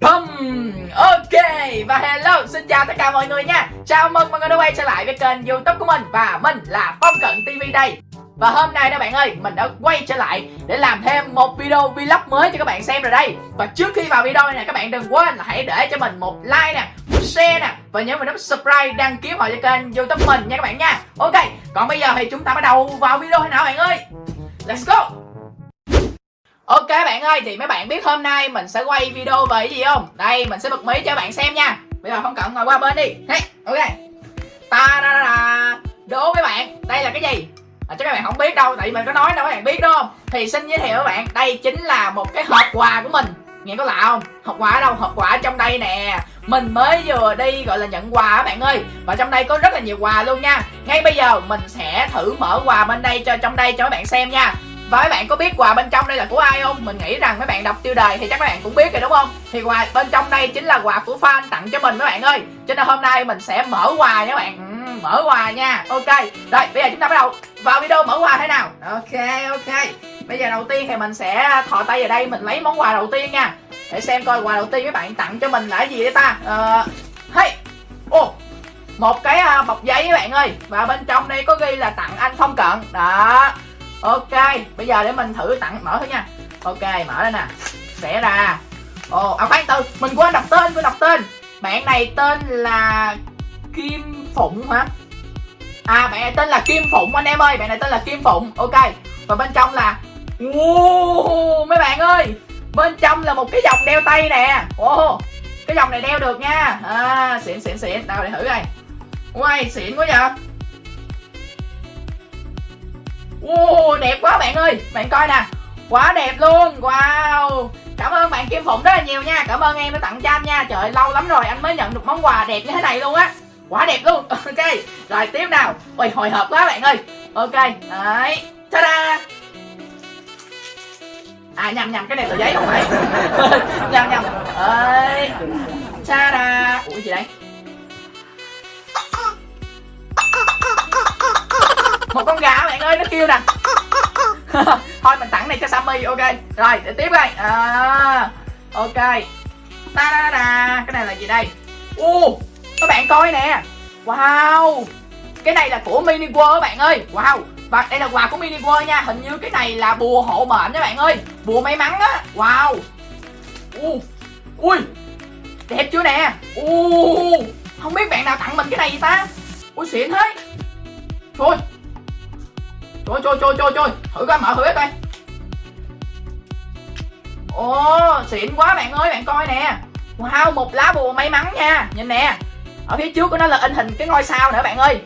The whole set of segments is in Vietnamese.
Bum. Ok, và hello, xin chào tất cả mọi người nha. Chào mừng mọi người đã quay trở lại với kênh youtube của mình Và mình là Phong Cận TV đây. Và hôm nay đó bạn ơi, mình đã quay trở lại để làm thêm một video vlog mới cho các bạn xem rồi đây. Và trước khi vào video này các bạn đừng quên là hãy để cho mình một like nè, một share nè. Và nhớ mình nút subscribe, đăng ký vào cho kênh youtube mình nha các bạn nha. Ok, còn bây giờ thì chúng ta bắt đầu vào video nào bạn ơi? Let's go. Ok bạn ơi, thì mấy bạn biết hôm nay mình sẽ quay video về cái gì không? Đây, mình sẽ bật mí cho bạn xem nha Bây giờ không cần ngồi qua bên đi hey, Ok ta da da da Đố mấy bạn, đây là cái gì? À, chắc các bạn không biết đâu, tại vì mình có nói đâu các bạn biết đúng không? Thì xin giới thiệu các bạn, đây chính là một cái hộp quà của mình Nghe có lạ không? Hộp quà ở đâu? Hộp quà ở trong đây nè Mình mới vừa đi gọi là nhận quà các bạn ơi Và trong đây có rất là nhiều quà luôn nha Ngay bây giờ mình sẽ thử mở quà bên đây cho trong đây cho các bạn xem nha và mấy bạn có biết quà bên trong đây là của ai không? Mình nghĩ rằng mấy bạn đọc tiêu đề thì chắc mấy bạn cũng biết rồi đúng không? Thì quà bên trong đây chính là quà của fan tặng cho mình mấy bạn ơi. Cho nên hôm nay mình sẽ mở quà nha các bạn. Ừ, Mở quà nha. Ok Rồi bây giờ chúng ta bắt đầu vào video mở quà thế nào. Ok ok. Bây giờ đầu tiên thì mình sẽ thò tay vào đây Mình lấy món quà đầu tiên nha. Để xem coi quà đầu tiên mấy bạn tặng cho mình là cái gì đấy ta? Ờ Hey. Ô một cái à, bọc giấy các bạn ơi. Và bên trong đây có ghi là tặng anh Phong Cận. Đó ok bây giờ để mình thử tặng mở thôi nha. Ok mở đây nè. Sẽ ra. Ồ à khoan từ mình quên đọc tên quên đọc tên. Bạn này tên là kim phụng hả? À bạn này tên là kim phụng anh em ơi bạn này tên là kim phụng. Ok và bên trong là wow, mấy bạn ơi bên trong là một cái vòng đeo tay nè. Ồ cái vòng này đeo được nha. À xịn xịn xịn. Nào để thử đây Uầy, xịn quá vậy. Wow, đẹp quá bạn ơi. Bạn coi nè. Quá đẹp luôn. Wow. Cảm ơn bạn Kim Phụng rất là nhiều nha. Cảm ơn em đã tặng cho anh nha. Trời lâu lắm rồi anh mới nhận được món quà đẹp như thế này luôn á. Quá đẹp luôn. Ok. Rồi tiếp nào. Ôi hồi hộp quá bạn ơi. Ok. Đấy. Ta-da. À nhầm nhầm. Cái này tờ giấy không phải. Nhầm nhầm. Ơi, Ta-da. Ủa gì đây? Một con gà bạn ơi nó kêu nè. Thôi mình tặng này cho sammy ok. Rồi để tiếp đây. À, ok. Ta da da cái này là gì đây? U các bạn coi nè. Wow. Cái này là của mini world các bạn ơi. Wow. Và đây là quà của mini world nha. Hình như cái này là bùa hộ mệnh các bạn ơi. Bùa may mắn á. Wow. U ui. Đẹp chưa nè? U không biết bạn nào tặng mình cái này gì ta. Ui xịn thế. Thôi. Trời trời trời trời trời. Thử coi mở thử hết đây. Ồ xịn quá bạn ơi bạn coi nè. Wow một lá bùa may mắn nha. Nhìn nè. Ở phía trước của nó là in hình cái ngôi sao nữa bạn ơi.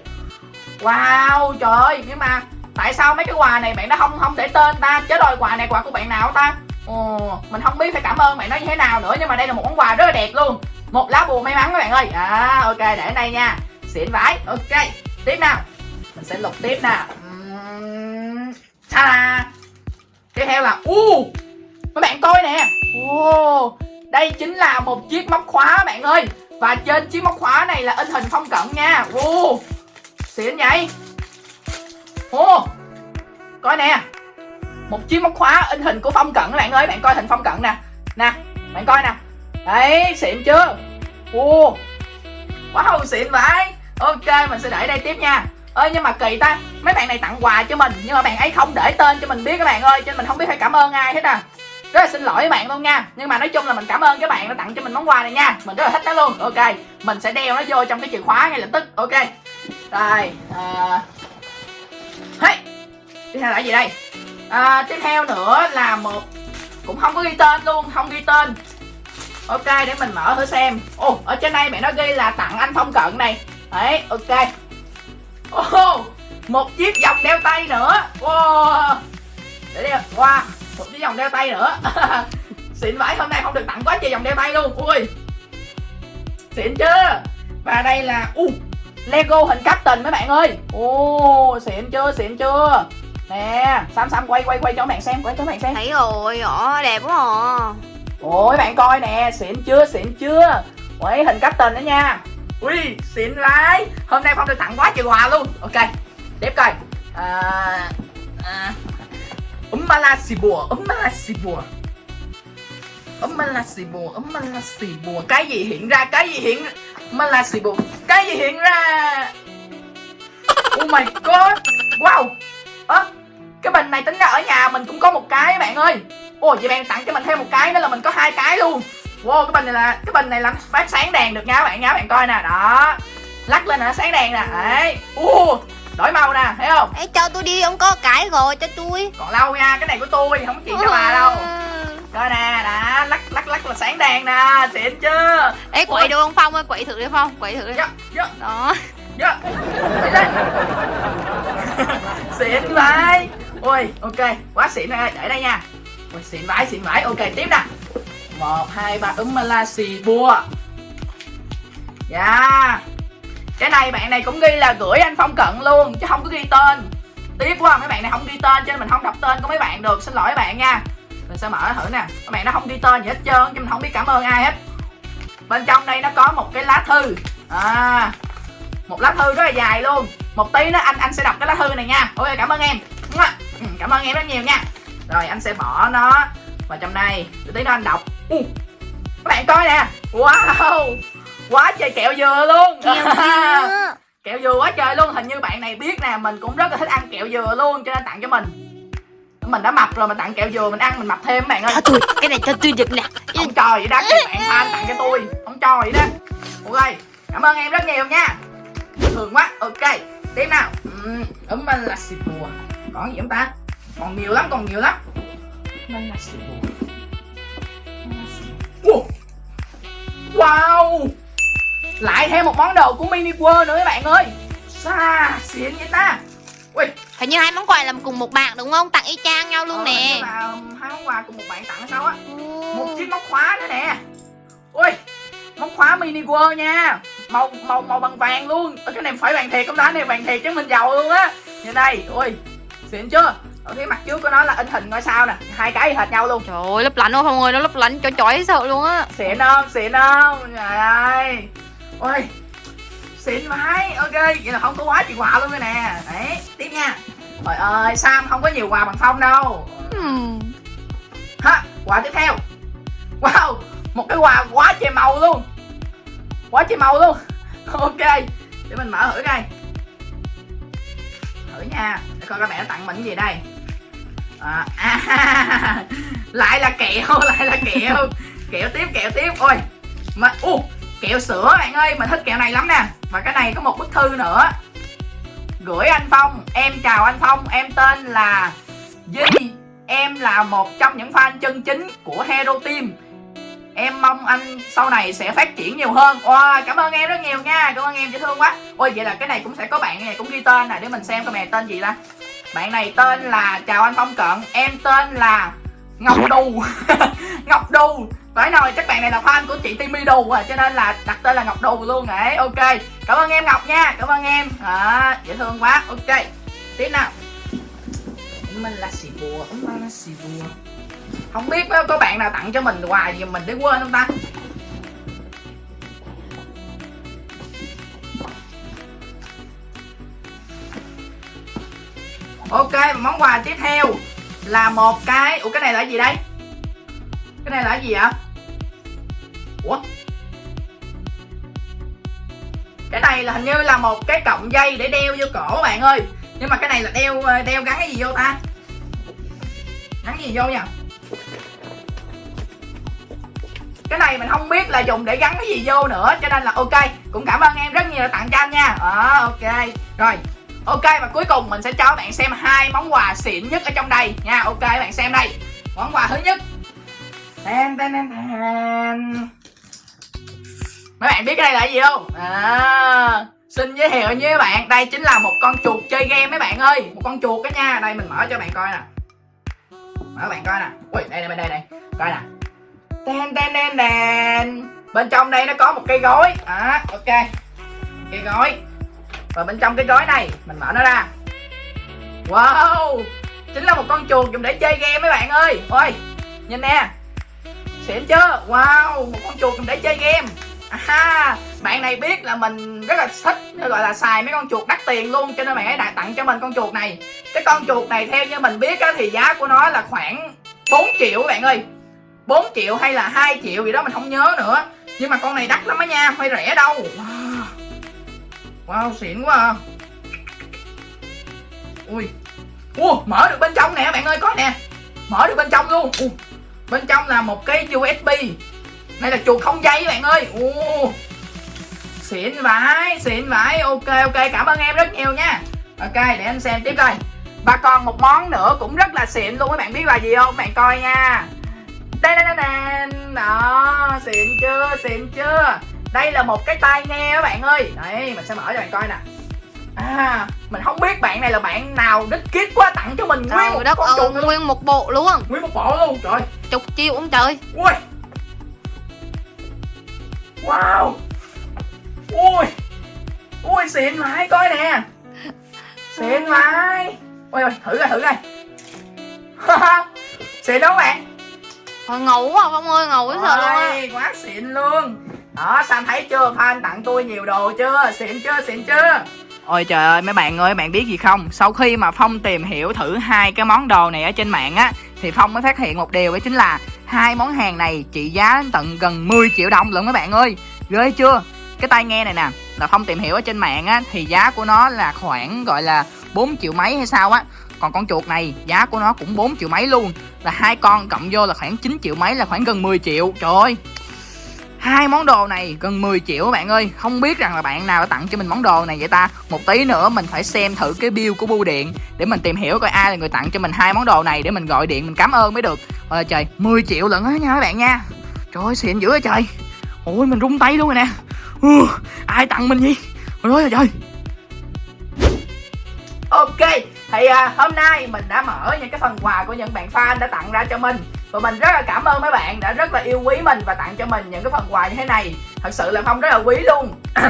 Wow trời ơi Nhưng mà tại sao mấy cái quà này bạn đã không không để tên ta Chứ rồi quà này quà của bạn nào ta? Ồ, mình không biết phải cảm ơn bạn nói như thế nào nữa Nhưng mà đây là một món quà rất là đẹp luôn. Một lá bùa may mắn các bạn ơi. À ok để đây nha. Xịn vãi. Ok tiếp nào. Mình sẽ lục tiếp nè ta? Tiếp theo là u uh, mấy bạn coi nè. Oh, đây chính là một chiếc móc khóa bạn ơi. Và trên chiếc móc khóa này là in hình phong cận nha. Uh, xịn vậy. Oh, coi nè. Một chiếc móc khóa in hình của phong cận bạn ơi. Bạn coi hình phong cận nè. Nè bạn coi nè. Đấy xịn chưa? Uh, wow xịn vậy. Ok mình sẽ để đây tiếp nha ơi nhưng mà kỳ ta mấy bạn này tặng quà cho mình nhưng mà bạn ấy không để tên cho mình biết các bạn ơi cho nên mình không biết phải cảm ơn ai hết à. Rất là xin lỗi các bạn luôn nha nhưng mà nói chung là mình cảm ơn các bạn đã tặng cho mình món quà này nha mình rất là thích nó luôn. Ok mình sẽ đeo nó vô trong cái chìa khóa ngay lập tức ok. Rồi à... hey. tiếp theo là gì đây? À, tiếp theo nữa là một cũng không có ghi tên luôn không ghi tên. Ok để mình mở thử xem. Ồ ở trên đây mẹ nó ghi là tặng anh phong cận này. Đấy ok oh, một chiếc vòng đeo tay nữa. Wow. để đeo wow một chiếc vòng đeo tay nữa. Xịn vãi hôm nay không được tặng quá trời vòng đeo tay luôn. Ui. Xịn chưa và đây là u uh, lego hình captain mấy bạn ơi. Ô uh, xịn chưa xịn chưa? Nè sam sam quay quay quay cho bạn xem quay cho bạn xem. Thấy rồi rõ đẹp quá à. Ôi bạn coi nè xịn chưa xịn chưa? Quay hình captain nữa nha ui xịn lái. Hôm nay phong được tặng quá trời quà luôn. Ok tiếp coi. À, à, umala xì bùa umbala xì bùa. Ấm xì bùa ấm xì bùa. Cái gì hiện ra cái gì hiện umbala xì bùa cái gì hiện ra? Oh my god. Wow. Ơ cái bình này tính ra ở nhà mình cũng có một cái bạn ơi. Ôi vậy bạn tặng cho mình thêm một cái nữa là mình có hai cái luôn wow cái bình này là cái bình này làm phát sáng đèn được nha các bạn nha các bạn coi nè đó. Lắc lên là nó sáng đèn nè đấy. U đổi màu nè thấy không? Ê, cho tôi đi ông có cái rồi cho tôi. Còn lâu nha cái này của tôi không chuyện cho bà đâu. Coi nè đã lắc lắc lắc là sáng đèn nè xịn chưa? Ê quậy được không Phong ơi quậy thử đi Phong quậy thử đi. Dạ dạ. Đó. Dạ. Đi lên. Xịn vậy ôi ok quá xịn rồi để đây nha. Ôi xịn vãi xịn vãi. Ok tiếp nè một, hai, ba la Malaysia bua dạ. Cái này bạn này cũng ghi là gửi anh phong cận luôn, chứ không có ghi tên. Tiếc quá, mấy bạn này không ghi tên, cho nên mình không đọc tên của mấy bạn được. Xin lỗi các bạn nha. Mình sẽ mở thử nè. Các bạn nó không ghi tên gì hết trơn chứ mình không biết cảm ơn ai hết. Bên trong đây nó có một cái lá thư. À một lá thư rất là dài luôn. Một tí nữa anh anh sẽ đọc cái lá thư này nha. Ok, cảm ơn em. Ừ, cảm ơn em rất nhiều nha. Rồi, anh sẽ bỏ nó vào trong đây Rồi tí nữa anh đọc uh, các bạn coi nè. Wow. Quá trời kẹo dừa luôn. Kẹo dừa. Kẹo dừa quá trời luôn. Hình như bạn này biết nè mình cũng rất là thích ăn kẹo dừa luôn cho nên tặng cho mình. Mình đã mập rồi mà tặng kẹo dừa mình ăn mình mập thêm các bạn ơi. Cho tôi cái này cho tôi được nè. Không cho vậy đó các bạn fan tặng cho tôi. Không cho vậy đó. Ok cảm ơn em rất nhiều nha. Thường quá. Ok tiếp nào. Ừm, ấm mình là xịt bùa. Còn gì không ta? Còn nhiều lắm còn nhiều lắm wow! Lại thêm một món đồ của mini world nữa các bạn ơi. Xa xịn vậy ta. Ui Hình như hai món quà làm cùng một bạn đúng không? Tặng y chang nhau luôn ờ, nè. là hai món quà cùng một bạn tặng sao á? Một Ồ. chiếc móc khóa nữa nè. Ui móc khóa mini world nha. Màu màu màu bằng vàng luôn. Cái này phải vàng thiệt không ta? Cái này vàng thiệt chứ mình giàu luôn á. Như đây ui xịn chưa ở phía mặt trước của nó là in hình ngôi sao nè hai cái hệt nhau luôn. Trời ơi lấp lánh quá Phong ơi Nó lấp lánh cho chói sợ luôn á. Xịn không? Xịn không? Trời ơi. Ui xịn vãi. Ok vậy là không có quá chuyện quà luôn rồi nè. Đấy tiếp nha. Trời ơi sam không có nhiều quà bằng phong đâu. Hmm. ha quà tiếp theo. Wow một cái quà quá trời màu luôn. Quá trời màu luôn. Ok để mình mở thử coi. Thử nha. Để coi các bạn nó tặng mình cái gì đây à, à, lại là kẹo lại là kẹo. Kẹo tiếp kẹo tiếp. Ôi mà u kẹo sữa bạn ơi mình thích kẹo này lắm nè. Và cái này có một bức thư nữa. Gửi anh phong em chào anh phong. Em tên là Di Em là một trong những fan chân chính của Hero Team. Em mong anh sau này sẽ phát triển nhiều hơn. Wow, cảm ơn em rất nhiều nha. Cảm ơn em dễ thương quá. Ôi vậy là cái này cũng sẽ có bạn này cũng ghi tên này Để mình xem coi này tên gì ta. Bạn này tên là Chào anh Phong Cận Em tên là Ngọc Đù Ngọc Đù Phải nói chắc bạn này là fan của chị Timmy Đù à Cho nên là đặt tên là Ngọc Đù luôn đấy Ok Cảm ơn em Ngọc nha Cảm ơn em. À, Dễ thương quá. Ok Tiếp nào. Mình là xì bùa ba là xì bùa. Không biết có bạn nào tặng cho mình quà gì mình để quên không ta ok và món quà tiếp theo là một cái ủa, cái này là gì đây? Cái này là gì ạ ủa? Cái này là hình như là một cái cọng dây để đeo vô cổ bạn ơi. Nhưng mà cái này là đeo ờ, đeo gắn cái gì vô ta? Gắn gì vô nha cái này mình không biết là dùng để gắn cái gì vô nữa, cho nên là ok. Cũng cảm ơn em rất nhiều đã tặng cho anh nha. Ờ ok. Rồi ok và cuối cùng mình sẽ cho bạn xem hai món quà xịn nhất ở trong đây. Nha ok bạn xem đây. Món quà thứ nhất. Ten, ten, ten, ten. mấy bạn biết cái này là gì không? À xin giới thiệu với các bạn đây chính là một con chuột chơi game mấy bạn ơi. Một con chuột đó nha. Đây mình mở cho bạn coi nè. Mở bạn coi nè. Ui đây đây bên đây. Này coi nè. Ten ten ten ten bên trong đây nó có một cây gói à ok. Cây gói và bên trong cái gói này mình mở nó ra. Wow! Chính là một con chuột dùng để chơi game mấy bạn ơi. Ôi nhìn nè. Xịn chưa wow một con chuột dùng để chơi game. À, bạn này biết là mình rất là thích gọi là xài mấy con chuột đắt tiền luôn cho nên bạn ấy đã tặng cho mình con chuột này. Cái con chuột này theo như mình biết á, thì giá của nó là khoảng 4 triệu bạn ơi. 4 triệu hay là 2 triệu gì đó mình không nhớ nữa. Nhưng mà con này đắt lắm á nha phải rẻ đâu. Wow, wow xịn quá à. ui. Ui mở được bên trong nè bạn ơi có nè. Mở được bên trong luôn. Ui, bên trong là một cái usb đây là chuột không dây bạn ơi. Ui, xịn vãi xịn vãi. Ok ok cảm ơn em rất nhiều nha. Ok để anh xem tiếp coi. Và còn một món nữa cũng rất là xịn luôn các bạn biết là gì không? Bạn coi nha. Đây đây đây đó xịn chưa xịn chưa? Đây là một cái tai nghe các bạn ơi. Đây mình sẽ mở cho bạn coi nè. À mình không biết bạn này là bạn nào đích kiết quá tặng cho mình nguyên một đất con chuột luôn. nguyên một bộ luôn. Nguyên một bộ luôn trời Chục chiêu ông trời. Ui. Wow. Ui. Ui xịn vãi coi nè. Xịn vãi. Ôi ôi thử coi thử coi. Xịn không bạn. Thôi ngầu quá Phong ơi, ngầu quá sợ luôn á. Quá xịn luôn đó, Sam thấy chưa, fan tặng tôi nhiều đồ chưa, xịn chưa, xịn chưa? Ôi trời ơi, mấy bạn ơi, bạn biết gì không? Sau khi mà Phong tìm hiểu thử hai cái món đồ này ở trên mạng á Thì Phong mới phát hiện một điều đó chính là hai món hàng này trị giá đến tận gần 10 triệu đồng lận mấy bạn ơi. Ghê chưa? Cái tai nghe này nè, là Phong tìm hiểu ở trên mạng á Thì giá của nó là khoảng gọi là 4 triệu mấy hay sao á. Còn con chuột này giá của nó cũng 4 triệu mấy luôn. Là hai con cộng vô là khoảng 9 triệu mấy là khoảng gần 10 triệu. Trời ơi hai món đồ này gần 10 triệu các bạn ơi. Không biết rằng là bạn nào đã tặng cho mình món đồ này vậy ta. Một tí nữa mình phải xem thử cái bill của bưu điện để mình tìm hiểu coi ai là người tặng cho mình hai món đồ này để mình gọi điện mình cảm ơn mới được. Ôi trời 10 triệu lận á nha các bạn nha. Trời ơi xịn dữ vậy trời. Ôi mình rung tay luôn rồi nè. Ừ, ai tặng mình gì ôi trời trời. Ok, thì à, hôm nay mình đã mở những cái phần quà của những bạn fan đã tặng ra cho mình. Và mình rất là cảm ơn mấy bạn đã rất là yêu quý mình và tặng cho mình những cái phần quà như thế này. Thật sự là Phong rất là quý luôn.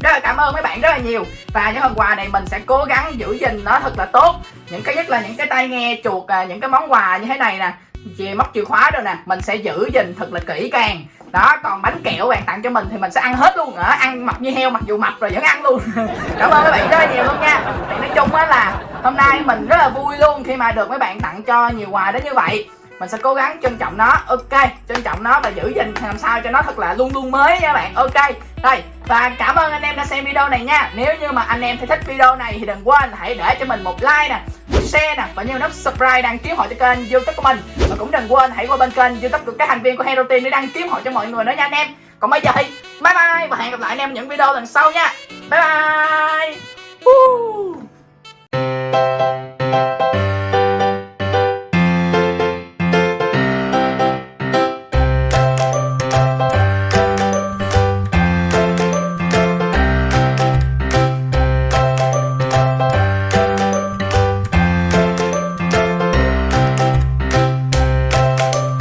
Rất là cảm ơn mấy bạn rất là nhiều. Và những phần quà này mình sẽ cố gắng giữ gìn nó thật là tốt. Những cái nhất là những cái tai nghe chuột, à, những cái món quà như thế này nè. Chìa móc chìa khóa rồi nè mình sẽ giữ gìn thật là kỹ càng. Đó còn bánh kẹo bạn tặng cho mình thì mình sẽ ăn hết luôn. Đó ăn mập như heo mặc dù mập rồi vẫn ăn luôn. Cảm ơn các bạn rất là nhiều luôn nha. Thì nói chung á là hôm nay mình rất là vui luôn khi mà được mấy bạn tặng cho nhiều quà đến như vậy mình sẽ cố gắng trân trọng nó. Ok, trân trọng nó và giữ gìn làm sao cho nó thật là luôn luôn mới nha bạn. Ok, đây, và cảm ơn anh em đã xem video này nha. Nếu như mà anh em thấy thích video này thì đừng quên hãy để cho mình một like nè, một share nè và nhớ nút subscribe đăng ký hội cho kênh youtube của mình. Và cũng đừng quên hãy qua bên kênh youtube của các thành viên của hero team để đăng ký hội cho mọi người nữa nha anh em. Còn bây giờ thì bye bye và hẹn gặp lại anh em những video lần sau nha. Bye bye. Woo!